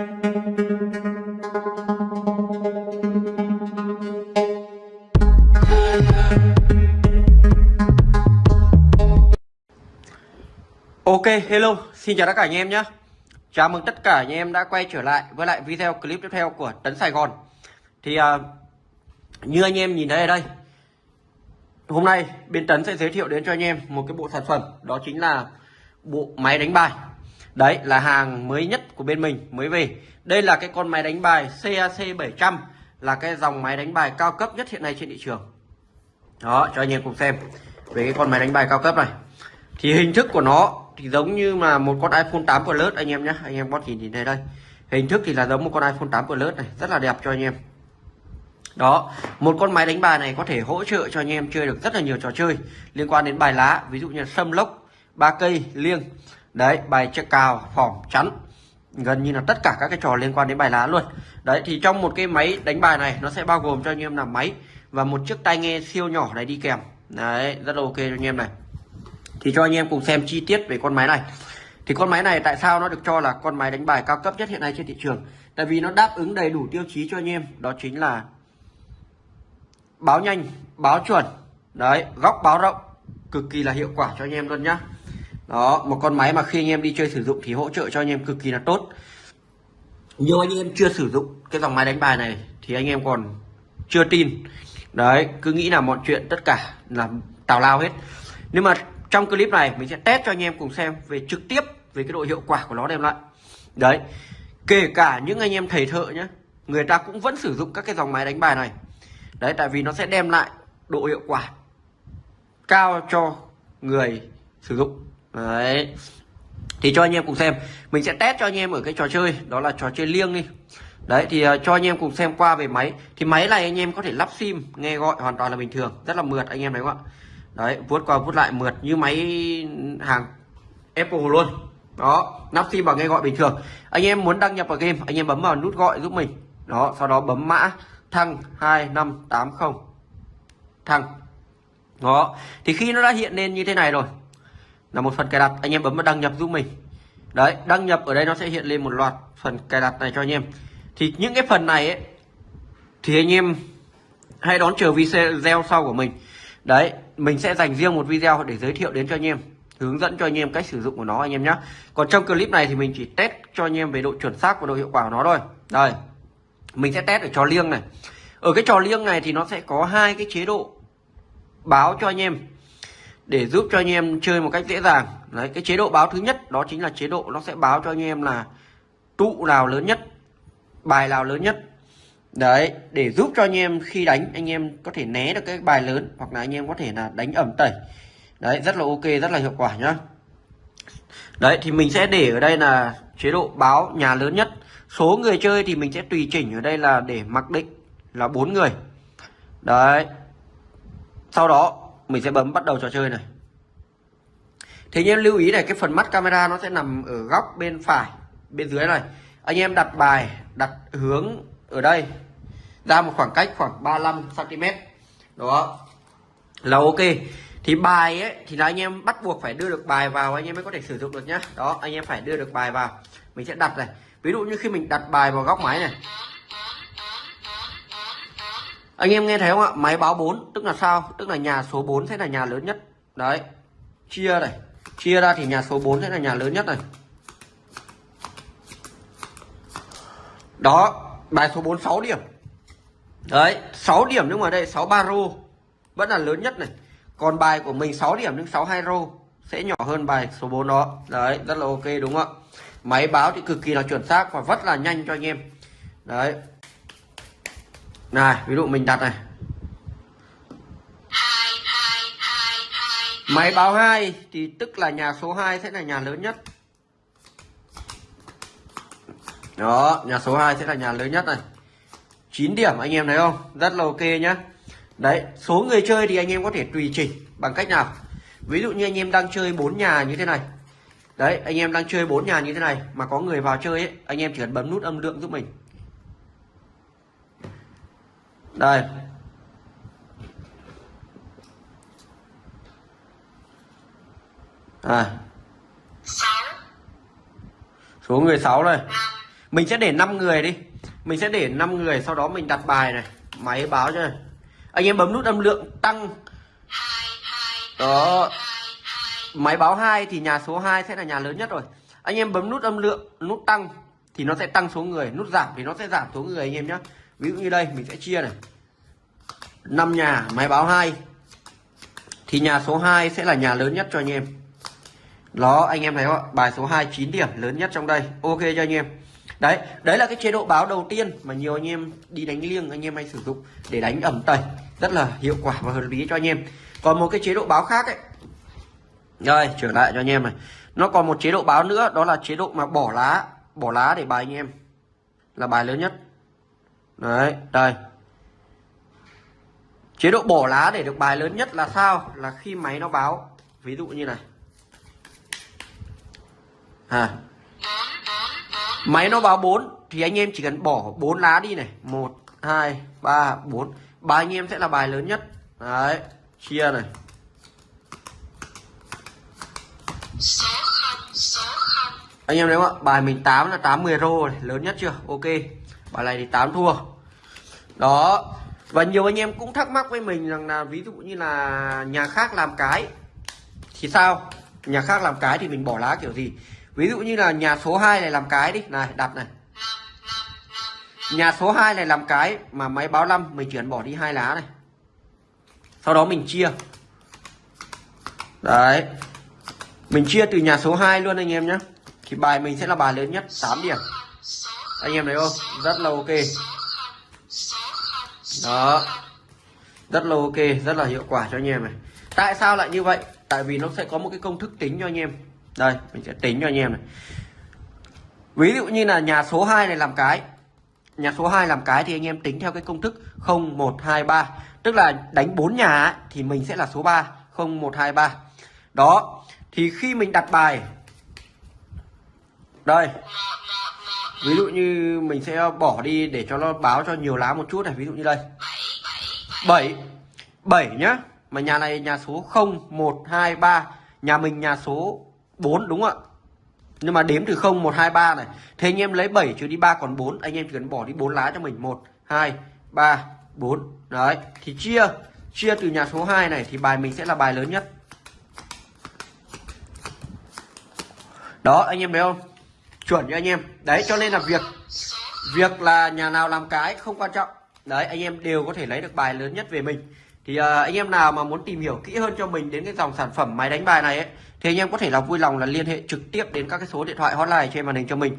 Ok, hello, xin chào tất cả anh em nhé. Chào mừng tất cả anh em đã quay trở lại với lại video clip tiếp theo của Tấn Sài Gòn. Thì uh, như anh em nhìn thấy ở đây Hôm nay bên Tấn sẽ giới thiệu đến cho anh em một cái bộ sản phẩm Đó chính là bộ máy đánh bài. Đấy là hàng mới nhất của bên mình mới về. Đây là cái con máy đánh bài CAC 700 Là cái dòng máy đánh bài cao cấp nhất hiện nay trên thị trường. Đó, cho anh em cùng xem Về cái con máy đánh bài cao cấp này. Thì hình thức của nó thì giống như là một con iPhone 8 Plus anh em nhé anh em có thể nhìn thấy đây. Hình thức thì là giống một con iPhone 8 Plus này rất là đẹp cho anh em. Đó một con máy đánh bài này có thể hỗ trợ cho anh em chơi được rất là nhiều trò chơi liên quan đến bài lá ví dụ như sâm lốc ba cây liêng đấy, bài check cào phỏng chắn. Gần như là tất cả các cái trò liên quan đến bài lá luôn. Đấy, thì trong một cái máy đánh bài này, nó sẽ bao gồm cho anh em là máy và một chiếc tai nghe siêu nhỏ này đi kèm. Đấy, rất là ok cho anh em này. Thì cho anh em cùng xem chi tiết về con máy này. Thì con máy này tại sao nó được cho là con máy đánh bài cao cấp nhất hiện nay trên thị trường? Tại vì nó đáp ứng đầy đủ tiêu chí cho anh em. Đó chính là báo nhanh, báo chuẩn. Đấy, góc báo rộng cực kỳ là hiệu quả cho anh em luôn nhá đó, một con máy mà khi anh em đi chơi sử dụng thì hỗ trợ cho anh em cực kỳ là tốt. Nhiều anh em chưa sử dụng cái dòng máy đánh bài này thì anh em còn chưa tin. Đấy, cứ nghĩ là mọi chuyện tất cả là tào lao hết. Nhưng mà trong clip này mình sẽ test cho anh em cùng xem về trực tiếp về cái độ hiệu quả của nó đem lại. Đấy, kể cả những anh em thầy thợ nhé người ta cũng vẫn sử dụng các cái dòng máy đánh bài này. Đấy, tại vì nó sẽ đem lại độ hiệu quả cao cho người sử dụng đấy. Thì cho anh em cùng xem. Mình sẽ test cho anh em ở cái trò chơi. Đó là trò chơi liêng đi. Đấy thì uh, cho anh em cùng xem qua về máy. Thì máy này anh em có thể lắp sim nghe gọi hoàn toàn là bình thường. Rất là mượt anh em thấy không ạ đấy vuốt qua vuốt lại mượt như máy hàng Apple luôn. Đó nắp sim bằng nghe gọi bình thường. Anh em muốn đăng nhập vào game anh em bấm vào nút gọi giúp mình. Đó sau đó bấm mã thăng 2580 thăng. Đó. Thì khi nó đã hiện lên như thế này rồi là một phần cài đặt. Anh em bấm vào đăng nhập giúp mình. Đấy, đăng nhập ở đây nó sẽ hiện lên một loạt phần cài đặt này cho anh em. Thì những cái phần này ấy, thì anh em hãy đón chờ video sau của mình. Đấy, mình sẽ dành riêng một video để giới thiệu đến cho anh em, hướng dẫn cho anh em cách sử dụng của nó, anh em nhé còn trong clip này thì mình chỉ test cho anh em về độ chuẩn xác và độ hiệu quả của nó thôi. Đây, mình sẽ test ở trò liêng này. Ở cái trò liêng này thì nó sẽ có hai cái chế độ báo cho anh em để giúp cho anh em chơi một cách dễ dàng. Đấy, cái chế độ báo thứ nhất đó chính là chế độ nó sẽ báo cho anh em là tụ nào lớn nhất, bài nào lớn nhất. Đấy, để giúp cho anh em khi đánh, anh em có thể né được cái bài lớn hoặc là anh em có thể là đánh ẩm tẩy. Đấy, rất là ok, rất là hiệu quả nhá. Đấy, thì mình sẽ để ở đây là chế độ báo nhà lớn nhất. Số người chơi thì mình sẽ tùy chỉnh ở đây là để mặc định là bốn người. Đấy, sau đó mình sẽ bấm bắt đầu trò chơi này. Thế nhưng lưu ý này, cái phần mắt camera nó sẽ nằm ở góc bên phải, bên dưới này. Anh em đặt bài, đặt hướng ở đây. Ra một khoảng cách khoảng 35 cm đó. Là ok. Thì bài ấy, thì là anh em bắt buộc phải đưa được bài vào, anh em mới có thể sử dụng được nhá. Đó, anh em phải đưa được bài vào. Mình sẽ đặt này. Ví dụ như khi mình đặt bài vào góc máy này anh em nghe thấy không ạ? Máy báo 4 tức là sao? Tức là nhà số 4 sẽ là nhà lớn nhất. Đấy. Chia này. Chia ra thì nhà số 4 sẽ là nhà lớn nhất này. Đó, bài số 4 6 điểm. Đấy 6 điểm nhưng mà đây 63 rô. Vẫn là lớn nhất này. Còn bài của mình 6 điểm nhưng 62 rô. Sẽ nhỏ hơn bài số 4 đó. Đấy, rất là ok đúng không ạ? Máy báo thì cực kỳ là chuẩn xác và rất là nhanh cho anh em. Đấy này ví dụ mình đặt này. Máy báo 2 thì tức là nhà số 2 sẽ là nhà lớn nhất. Đó, nhà số 2 sẽ là nhà lớn nhất này. 9 điểm, anh em thấy không? Rất là ok nhá. Đấy, số người chơi thì anh em có thể tùy chỉnh bằng cách nào? Ví dụ như anh em đang chơi bốn nhà như thế này. Đấy, anh em đang chơi bốn nhà như thế này mà có người vào chơi ấy, anh em chỉ cần bấm nút âm lượng giúp mình đây. À. số người 6 đây. Mình sẽ để 5 người đi. Mình sẽ để 5 người sau đó mình đặt bài này. Máy báo cho này. anh em bấm nút âm lượng tăng. Đó. máy báo 2 thì nhà số 2 sẽ là nhà lớn nhất rồi. Anh em bấm nút âm lượng nút tăng thì nó sẽ tăng số người. Nút giảm thì nó sẽ giảm số người anh em nhé ví dụ như đây, mình sẽ chia này. 5 nhà, máy báo 2 thì nhà số 2 sẽ là nhà lớn nhất cho anh em. Đó, anh em thấy không ạ? Bài số 2 9 điểm, lớn nhất trong đây. Ok cho anh em. Đấy đấy là cái chế độ báo đầu tiên mà nhiều anh em đi đánh liêng, anh em hay sử dụng để đánh ẩm tẩy. Rất là hiệu quả và hợp lý cho anh em. Còn một cái chế độ báo khác ấy. Rồi trở lại cho anh em này. Nó còn một chế độ báo nữa, đó là chế độ mà bỏ lá bỏ lá để bài anh em. Là bài lớn nhất đấy, đây. Chế độ bỏ lá để được bài lớn nhất là sao? Là khi máy nó báo. Ví dụ như này. À. Máy nó báo 4 thì anh em chỉ cần bỏ 4 lá đi này. 1 2 3 4 bài anh em sẽ là bài lớn nhất. Đấy, chia này. Anh em thấy không ạ? Bài mình 8 là 8 10 rô này, lớn nhất chưa? Ok. Bài này thì 8 thua đó. Và nhiều anh em cũng thắc mắc với mình rằng là ví dụ như là nhà khác làm cái, thì sao? Nhà khác làm cái thì mình bỏ lá kiểu gì? Ví dụ như là nhà số 2 này làm cái đi. Này đặt này. Nhà số 2 này làm cái mà máy báo 5 mình chuyển bỏ đi hai lá này. Sau đó mình chia. Đấy. Mình chia từ nhà số 2 luôn anh em nhé thì bài mình sẽ là bài lớn nhất 8 điểm. Anh em thấy không? Rất là ok đó. Rất là ok rất là hiệu quả cho anh em này. Tại sao lại như vậy? Tại vì nó sẽ có một cái công thức tính cho anh em. Đây mình sẽ tính cho anh em này. Ví dụ như là nhà số 2 này làm cái. Nhà số 2 làm cái thì anh em tính theo cái công thức 0123 tức là đánh 4 nhà ấy, thì mình sẽ là số 3 0123 đó thì khi mình đặt bài. Đây ví dụ như mình sẽ bỏ đi để cho nó báo cho nhiều lá một chút này, ví dụ như đây. 7 7 nhá. Mà nhà này nhà số 0 1 2 3 nhà mình nhà số 4 đúng không ạ? Nhưng mà đếm từ 0 1 2 3 này. Thế anh em lấy 7 trừ đi 3 còn 4 anh em chỉ cần bỏ đi 4 lá cho mình. 1 2 3 4 đấy, thì chia. Chia từ nhà số 2 này thì bài mình sẽ là bài lớn nhất. Đó, anh em thấy không? Chuẩn cho anh em. Đấy cho nên là việc việc là nhà nào làm cái không quan trọng. Đấy anh em đều có thể lấy được bài lớn nhất về mình. Thì uh, anh em nào mà muốn tìm hiểu kỹ hơn cho mình đến cái dòng sản phẩm máy đánh bài này ấy, thì anh em có thể là vui lòng là liên hệ trực tiếp đến các cái số điện thoại hotline trên màn hình cho mình.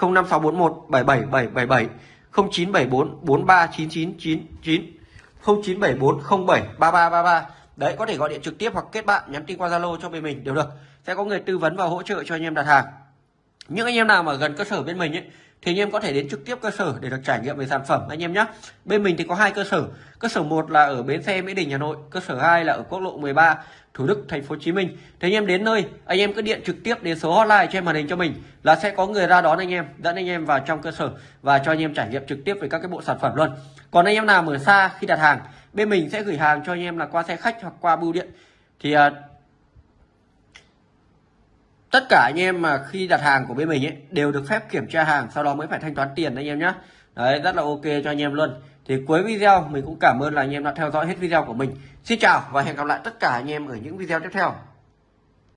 05641 77777 0974 439999 0974 07 3333 đấy có thể gọi điện trực tiếp hoặc kết bạn nhắn tin qua Zalo cho bên mình đều được. Sẽ có người tư vấn và hỗ trợ cho anh em đặt hàng những anh em nào mà gần cơ sở bên mình ấy, thì anh em có thể đến trực tiếp cơ sở để được trải nghiệm về sản phẩm, anh em nhé bên mình thì có hai cơ sở. Cơ sở một là ở bến xe mỹ đình, hà nội. Cơ sở 2 là ở quốc lộ 13 thủ đức, thành phố hồ chí minh. Thì anh em đến nơi, anh em cứ điện trực tiếp đến số hotline trên màn hình cho mình là sẽ có người ra đón anh em, dẫn anh em vào trong cơ sở và cho anh em trải nghiệm trực tiếp về các cái bộ sản phẩm luôn. Còn anh em nào ở xa khi đặt hàng, bên mình sẽ gửi hàng cho anh em là qua xe khách hoặc qua bưu điện. Thì à, tất cả anh em mà khi đặt hàng của bên mình ấy, đều được phép kiểm tra hàng, sau đó mới phải thanh toán tiền anh em nhé đấy, rất là ok cho anh em luôn. Thì cuối video, mình cũng cảm ơn là anh em đã theo dõi hết video của mình. Xin chào và hẹn gặp lại tất cả anh em ở những video tiếp theo.